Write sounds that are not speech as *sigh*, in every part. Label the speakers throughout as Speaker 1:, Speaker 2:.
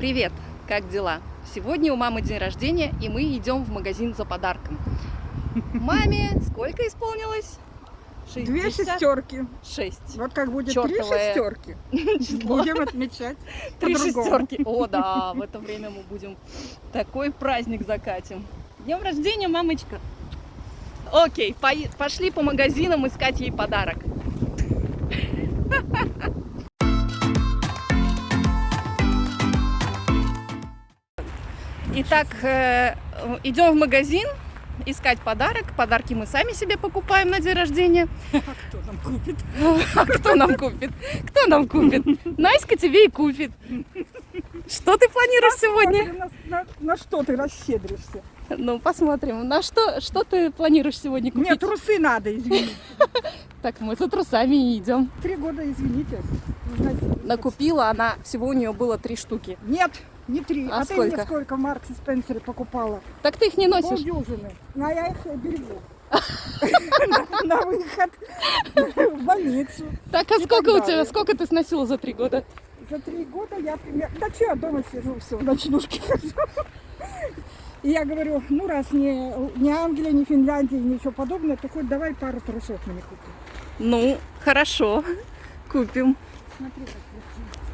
Speaker 1: Привет! Как дела? Сегодня у мамы день рождения, и мы идем в магазин за подарком. Маме сколько исполнилось?
Speaker 2: Две шестерки.
Speaker 1: Шесть.
Speaker 2: Вот как будет
Speaker 1: Чёртовое
Speaker 2: три шестерки. *laughs* Будем отмечать
Speaker 1: Три шестерки. О, да, в это время мы будем такой праздник закатим. Днем рождения, мамочка. Окей, пошли по магазинам искать ей подарок. *laughs* Итак, э, идем в магазин искать подарок. Подарки мы сами себе покупаем на день рождения. *laughs*
Speaker 2: А кто нам купит? *laughs*
Speaker 1: А кто нам купит? Кто нам купит? Наська тебе и купит. Что ты планируешь сегодня?
Speaker 2: Смотри, На, на- на что ты расщедришься?
Speaker 1: Ну, посмотрим. На что, что ты планируешь сегодня купить?
Speaker 2: Нет, трусы надо, извините. *laughs*
Speaker 1: Так, мы за трусами идем.
Speaker 2: Три года, извините.
Speaker 1: Накупила она, всего у нее было три штуки.
Speaker 2: Нет, не три.
Speaker 1: А
Speaker 2: А, ты
Speaker 1: сколько?
Speaker 2: мне сколько в Марксе Спенсере покупала?
Speaker 1: Так ты их не носишь?
Speaker 2: Полдюжины. Ну, а я их берегу. *laughs* На- выход в больницу.
Speaker 1: Так, а
Speaker 2: И
Speaker 1: сколько у тебя, сколько ты сносила за три года?
Speaker 2: За три года я примерно... Да что, я дома сижу, все, в ночнушке хожу. И я говорю, ну раз не, не Англия, не Финляндия, ничего подобного, то хоть давай пару трусов мне купи.
Speaker 1: Ну, хорошо. Купим.
Speaker 2: Смотри, как красиво.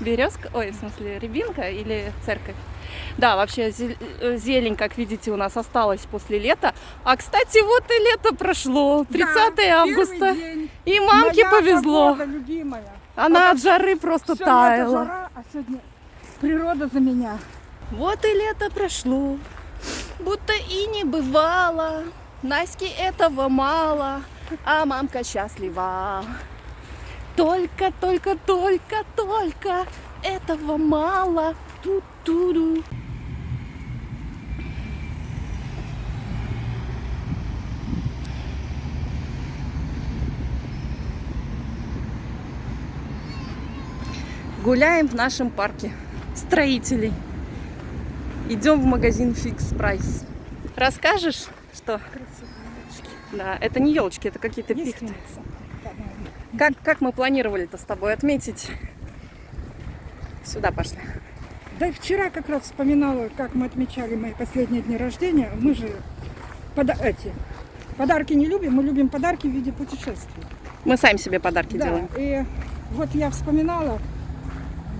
Speaker 1: Березка, ой, в смысле, рябинка или церковь? Да, вообще э, зелень, как видите, у нас осталась после лета. А, кстати, вот и лето прошло, 30
Speaker 2: Да,
Speaker 1: августа. И мамке
Speaker 2: Моя
Speaker 1: повезло.
Speaker 2: погода, любимая.
Speaker 1: Она от жары просто таяла.
Speaker 2: жара, а сегодня природа за меня.
Speaker 1: Вот и лето прошло, будто и не бывало. Наське этого мало, а мамка счастлива. Только, только, только, только этого мало. Ту-ту-ду. Гуляем в нашем парке строителей. Идем в магазин Fix Price. Расскажешь, что?
Speaker 2: Красивые
Speaker 1: Да, это не елочки, это какие-то пихты.
Speaker 2: По-моему.
Speaker 1: Как, как мы планировали-то с тобой отметить? Сюда пошли.
Speaker 2: Да и вчера как раз вспоминала, как мы отмечали мои последние дни рождения. Мы же пода- эти, подарки не любим, мы любим подарки в виде путешествий.
Speaker 1: Мы сами себе подарки
Speaker 2: Да,
Speaker 1: делаем.
Speaker 2: и вот я вспоминала,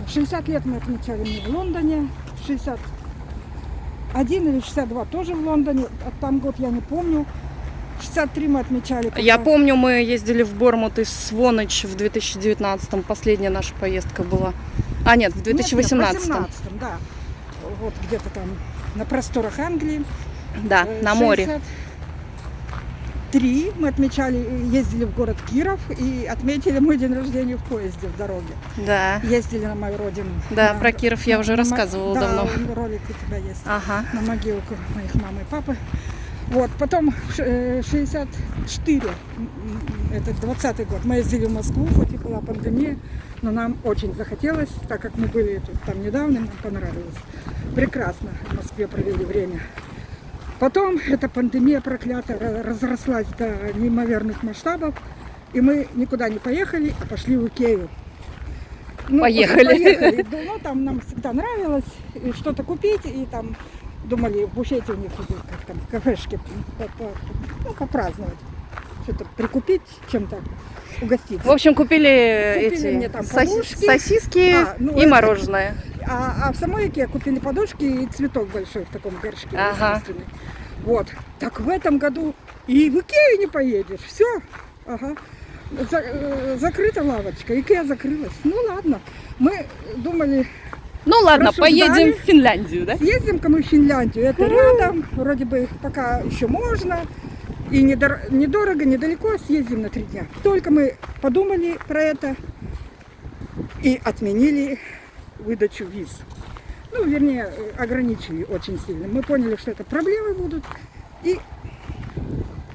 Speaker 2: 60 лет мы отмечали мне в Лондоне, 61 или 62 тоже в Лондоне, там год я не помню. 63 мы отмечали.
Speaker 1: Я помню, мы ездили в Бормут из Своныч в 2019-м. Последняя наша поездка была. А, нет, в
Speaker 2: Нет, нет,
Speaker 1: 2018
Speaker 2: в 18-м, да. Вот где-то там на просторах Англии.
Speaker 1: Да,
Speaker 2: Э,
Speaker 1: на море.
Speaker 2: 63 мы отмечали, ездили в город Киров и отметили мой день рождения в поезде в дороге.
Speaker 1: Да.
Speaker 2: Ездили на мою родину.
Speaker 1: Да,
Speaker 2: На-
Speaker 1: про Киров я уже
Speaker 2: на
Speaker 1: рассказывала
Speaker 2: да,
Speaker 1: давно.
Speaker 2: ролик у тебя есть.
Speaker 1: Ага.
Speaker 2: На могилку моих мамы и папы. Вот, потом ш- э, 64, м, м, это 20 год, мы ездили в Москву, хоть и была пандемия, но нам очень захотелось, так как мы были тут там недавно, нам понравилось. Прекрасно в Москве провели время. Потом эта пандемия проклятая ра- разрослась до неимоверных масштабов, и мы никуда не поехали, а пошли в Икею. Ну,
Speaker 1: Поехали.
Speaker 2: поехали. Ну, там нам всегда нравилось что-то купить, и там думали, в буфете у них идут, как там, кафешки, по- по- ну, попраздновать. Что-то прикупить, чем-то угоститься.
Speaker 1: В общем, купили,
Speaker 2: Купили
Speaker 1: эти
Speaker 2: мне там подушки.
Speaker 1: сосиски
Speaker 2: А, ну,
Speaker 1: и
Speaker 2: это-
Speaker 1: мороженое.
Speaker 2: А, а в самой Икее купили подушки и цветок большой в таком горшке.
Speaker 1: Ага.
Speaker 2: Вот. Так в этом году и в Икею не поедешь. Все. Ага. За- э, закрыта лавочка. Икея закрылась. Ну ладно. Мы думали,
Speaker 1: Ну ладно,
Speaker 2: Рассуждали.
Speaker 1: поедем в Финляндию, да?
Speaker 2: съездим-ка мы в Финляндию. Это рядом. Вроде бы пока еще можно. И недор- недорого, недалеко съездим на три дня. Только мы подумали про это и отменили выдачу виз. Ну, вернее, ограничили очень сильно. Мы поняли, что это проблемы будут. И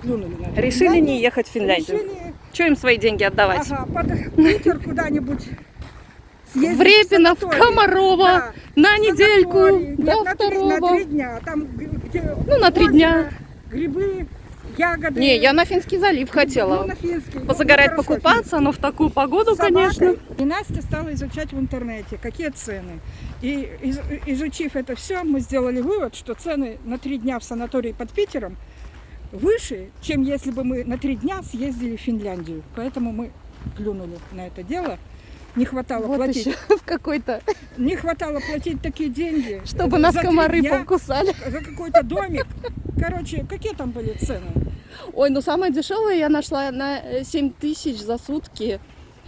Speaker 2: плюнули на.
Speaker 1: Решили
Speaker 2: Финляндию.
Speaker 1: не ехать в Финляндию.
Speaker 2: Решили,
Speaker 1: Че им свои деньги отдавать?
Speaker 2: ага, под *laughs* Питер куда-нибудь съездить
Speaker 1: В Репино, в
Speaker 2: санаторий.
Speaker 1: Комарово,
Speaker 2: Да.
Speaker 1: на недельку,
Speaker 2: Санаторий.
Speaker 1: до
Speaker 2: Нет, на три-
Speaker 1: второго.
Speaker 2: На три дня. Там, где
Speaker 1: Ну, на три дня.
Speaker 2: Грибы, ягоды.
Speaker 1: Не, я на Финский залив
Speaker 2: ну,
Speaker 1: хотела.
Speaker 2: на финский. Ну,
Speaker 1: Позагорать,
Speaker 2: хорошо,
Speaker 1: покупаться, но в такую погоду,
Speaker 2: собакой.
Speaker 1: конечно.
Speaker 2: И Настя стала изучать в интернете, какие цены. И из- изучив это все, мы сделали вывод, что цены на три дня в санатории под Питером выше, чем если бы мы на три дня съездили в Финляндию. Поэтому мы плюнули на это дело. Не хватало
Speaker 1: Вот
Speaker 2: платить.
Speaker 1: еще в какой-то,
Speaker 2: Не хватало платить такие деньги.
Speaker 1: чтобы нас комары
Speaker 2: дня,
Speaker 1: покусали.
Speaker 2: За какой-то домик. Короче, какие там были цены?
Speaker 1: Ой, ну самое дешевое я нашла на э, 7 тысяч за сутки.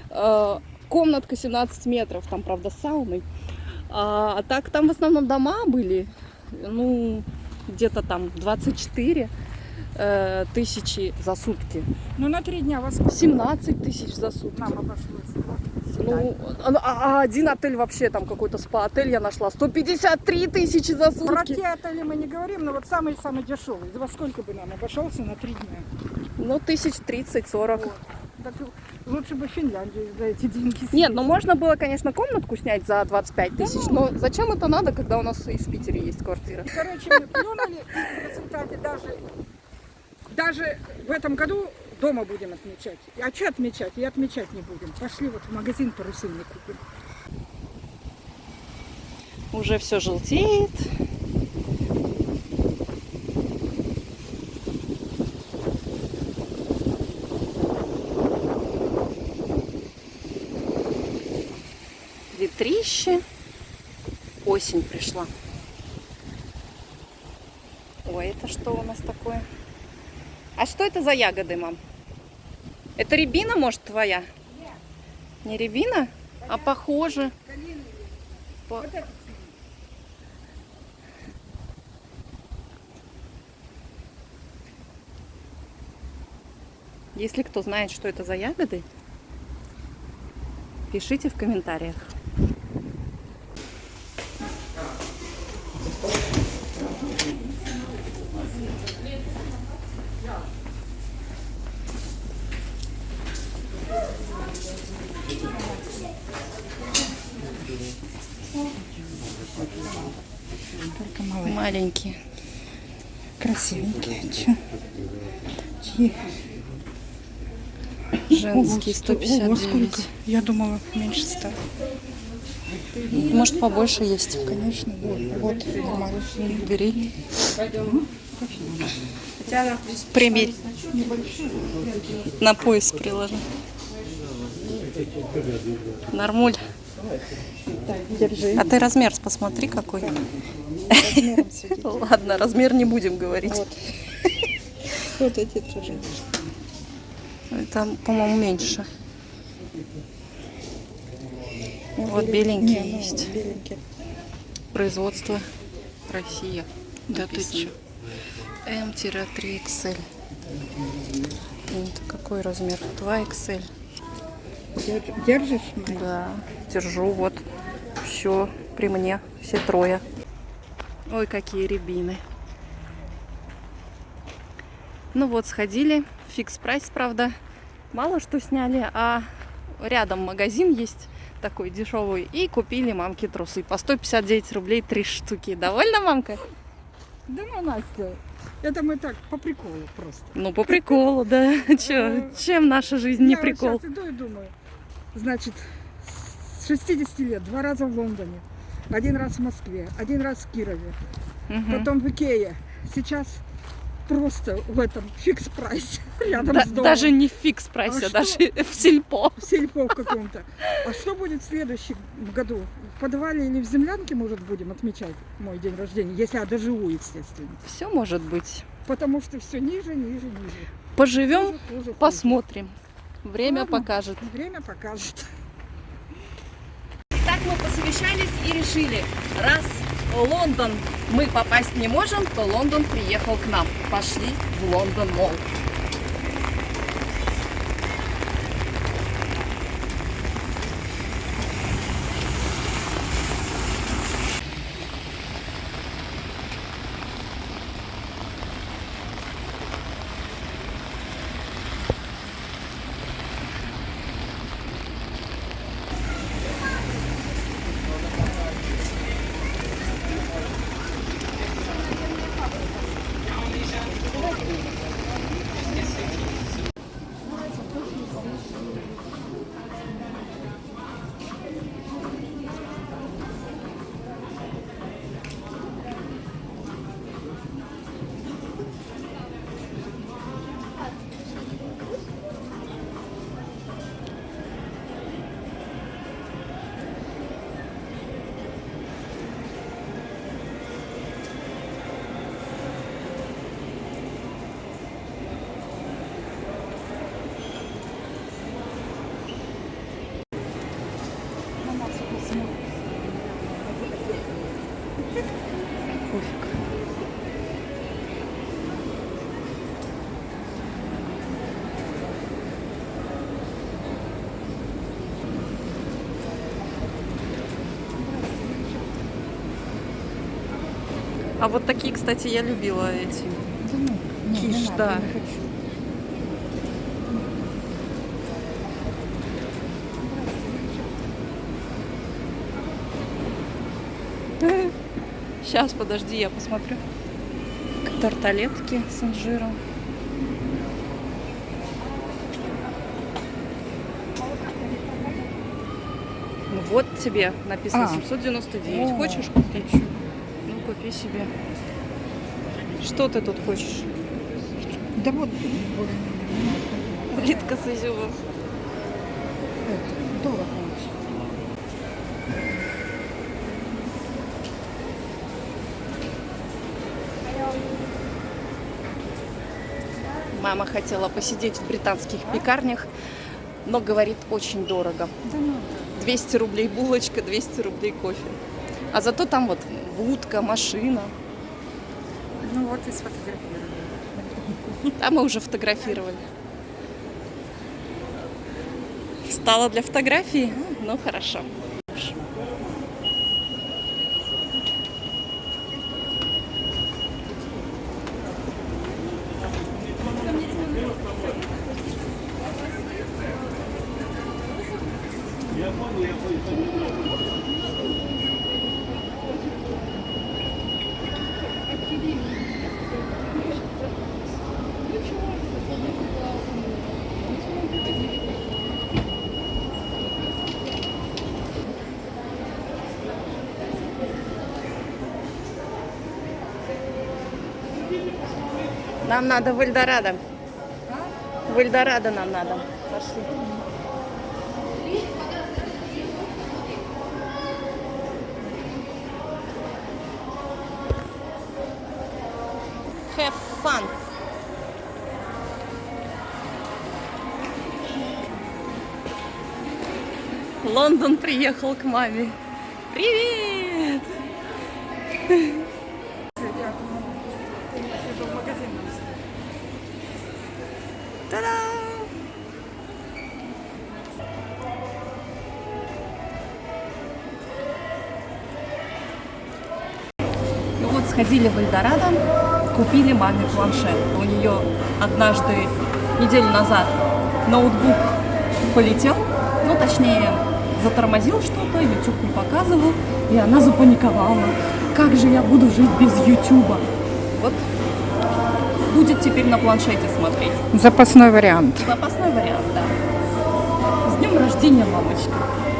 Speaker 1: Э, комнатка 17 метров, там, правда, с сауной. А, а так там в основном дома были, ну, где-то там 24 э, тысячи за сутки.
Speaker 2: Ну, на три дня сколько
Speaker 1: 17 тысяч за сутки.
Speaker 2: нам обошлось? Вот,
Speaker 1: Ну, а, а один отель вообще, там какой-то спа-отель я нашла, 153 тысячи за
Speaker 2: Про
Speaker 1: сутки.
Speaker 2: те отели мы не говорим, но вот самый-самый дешевый. Во сколько бы нам обошелся на три дня?
Speaker 1: Ну, тысяч 30-40.
Speaker 2: Вот. Так лучше бы Финляндию за эти деньги
Speaker 1: Нет,
Speaker 2: съездить.
Speaker 1: ну можно было, конечно, комнатку снять за 25 тысяч, но зачем это надо, когда у нас и в Питере есть квартира?
Speaker 2: Короче, мы плюнули, и в результате даже, даже в этом году дома будем отмечать. А что отмечать? И отмечать не будем. Пошли вот в магазин парусильный купим.
Speaker 1: Уже все желтеет. Ветрище. Осень пришла. Ой, это что у нас такое? А что это за ягоды, мам? Это рябина, может, твоя? Не рябина? А похоже. По- Если кто знает, что это за ягоды, пишите в комментариях.
Speaker 2: только малые.
Speaker 1: Маленькие.
Speaker 2: Красивенькие. Чё? Чьи?
Speaker 1: Женские
Speaker 2: Ого, сто- ого,
Speaker 1: 159.
Speaker 2: сколько? Я думала, меньше ста.
Speaker 1: Может побольше есть.
Speaker 2: Конечно, вот, вот нормально.
Speaker 1: Бери. Примерь. На пояс приложи. Нормуль. А ты размер посмотри какой. Ладно, размер не будем говорить.
Speaker 2: Вот. Вот эти тоже.
Speaker 1: Это, по-моему, меньше. Вот беленькие
Speaker 2: Не, ну,
Speaker 1: есть.
Speaker 2: беленькие.
Speaker 1: Производство Россия. Да ты чё? М-3XL. Это какой размер? 2XL.
Speaker 2: Держ- Держишь?
Speaker 1: Да, держу, вот. Все при мне, все трое. Ой, какие рябины. Ну вот, сходили. Фикс прайс, правда. Мало что сняли, а рядом магазин есть такой дешевый. И купили мамке трусы по 159 рублей три штуки. Довольна, мамка?
Speaker 2: Да ну, Настя, это мы так, по приколу просто.
Speaker 1: Ну, по приколу, да. Чё, чем наша жизнь не
Speaker 2: Я
Speaker 1: прикол?
Speaker 2: сейчас иду и думаю, значит, с 60 лет, два раза в Лондоне, один раз в Москве, один раз в Кирове,
Speaker 1: Мгм.
Speaker 2: потом в Икее. Сейчас просто в этом Fix Price *laughs* рядом
Speaker 1: Да-
Speaker 2: с домом.
Speaker 1: даже не в Fix Price
Speaker 2: е,
Speaker 1: А даже в сельпо.
Speaker 2: в сельпо в каком-то. А что будет в следующем году? В подвале или в землянке, может, будем отмечать мой день рождения, если я доживу, естественно.
Speaker 1: Все может быть.
Speaker 2: Потому что все ниже, ниже, ниже.
Speaker 1: Поживем,
Speaker 2: хуже, хуже.
Speaker 1: посмотрим. Время
Speaker 2: Ладно.
Speaker 1: покажет.
Speaker 2: Время покажет.
Speaker 1: Так мы посовещались и решили, раз Лондон мы попасть не можем, то Лондон приехал к нам. Пошли в Лондон Молл. А вот такие, кстати, я любила эти.
Speaker 2: Да ну, не, не
Speaker 1: Киш,
Speaker 2: надо,
Speaker 1: да.
Speaker 2: не хочу.
Speaker 1: Сейчас, подожди, я посмотрю. Тарталетки с инжиром. Ну вот тебе написано
Speaker 2: А.
Speaker 1: 799.
Speaker 2: О.
Speaker 1: Хочешь купить? Купи себе. Что ты тут хочешь?
Speaker 2: Да вот
Speaker 1: Плитка с изюмом.
Speaker 2: это, дорого очень.
Speaker 1: Мама хотела посидеть в британских пекарнях, но говорит очень дорого.
Speaker 2: Да ну,
Speaker 1: 200 рублей булочка, 200 рублей кофе. А зато там вот будка, машина.
Speaker 2: ну вот и сфотографировали.
Speaker 1: Там мы уже фотографировали. Стало для фотографии? Ну, хорошо. Нам надо в Эльдорадо. В Эльдорадо нам надо. Пошли. Have fun. Лондон приехал к маме. Привет! Та-да! Ну вот сходили в Эльдорадо, купили маме планшет. У нее однажды, неделю назад, ноутбук полетел, ну точнее затормозил что-то, YouTube не показывал, и она запаниковала. Как же я буду жить без YouTube? Вот будет теперь на планшете смотреть.
Speaker 2: Запасной вариант.
Speaker 1: Запасной вариант, да. С днем рождения, мамочка.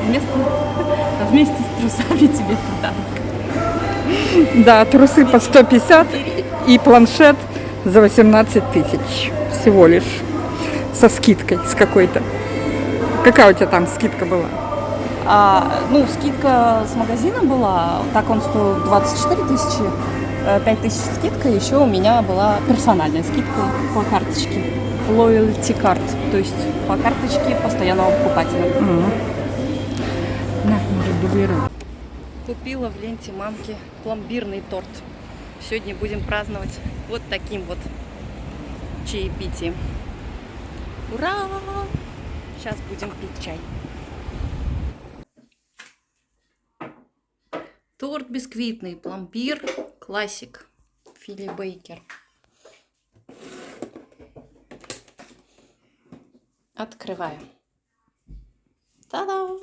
Speaker 1: Вместо... *laughs* Вместе с трусами тебе подарок.
Speaker 2: Да, трусы по 150 и планшет за 18 тысяч всего лишь. Со скидкой, с какой-то. Какая у тебя там скидка была?
Speaker 1: А, ну, скидка с магазина была, так он стоил 24 тысячи, 5 тысяч скидка, еще у меня была персональная скидка по карточке. Loyalty card, то есть по карточке постоянного покупателя.
Speaker 2: На, может, дублируй.
Speaker 1: Купила в ленте мамки пломбирный торт. Сегодня будем праздновать вот таким вот чаепитием. Ура! Сейчас будем пить чай. Торт бисквитный, пломбир, классик, Фили Бейкер. Открываю. Та-дам!